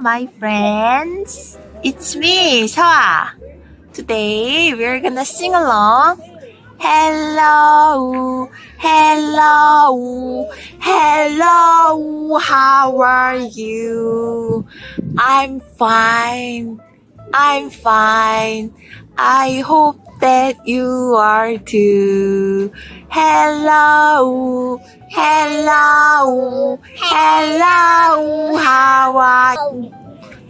my friends. It's me, Sewa. Today we're gonna sing along. Hello, hello, hello, how are you? I'm fine, I'm fine. I hope that you are too. Hello, hello, hello, how are you?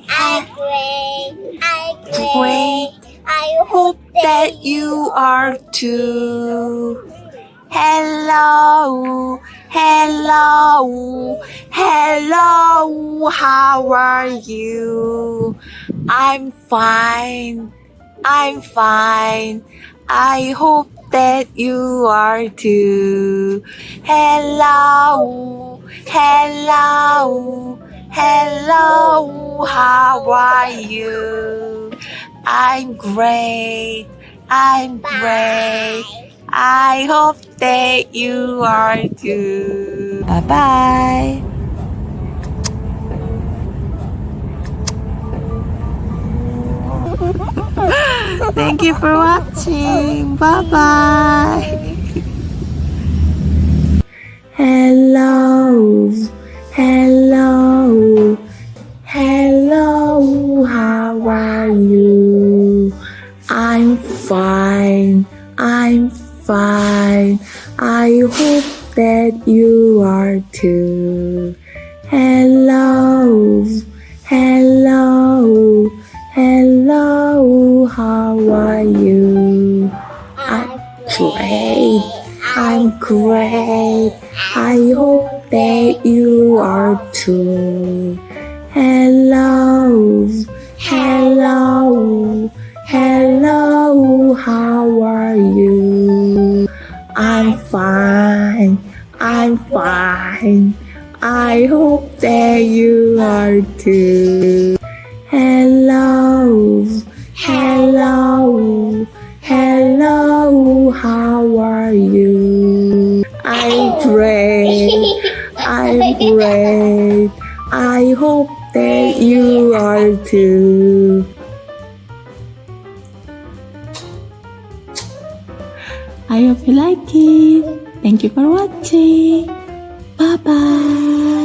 I great, I great. Great. I Hope that you are too. Hello, hello, hello, how are you? I'm fine, I'm fine. I hope that you are too. Hello, hello, hello, how are you? I'm great, I'm great. I hope that you are too. Bye bye. Thank you for watching. Bye bye. Hello, hello, hello, how are you? I'm fine, I'm fine. I hope that you are too. Hello, hello, great, I'm great. I hope that you are too. Hello, hello, hello, how are you? I'm fine, I'm fine. I hope that you are too. How are you? I'm great, I'm great. I hope that you are too. I hope you like it. Thank you for watching. Bye bye.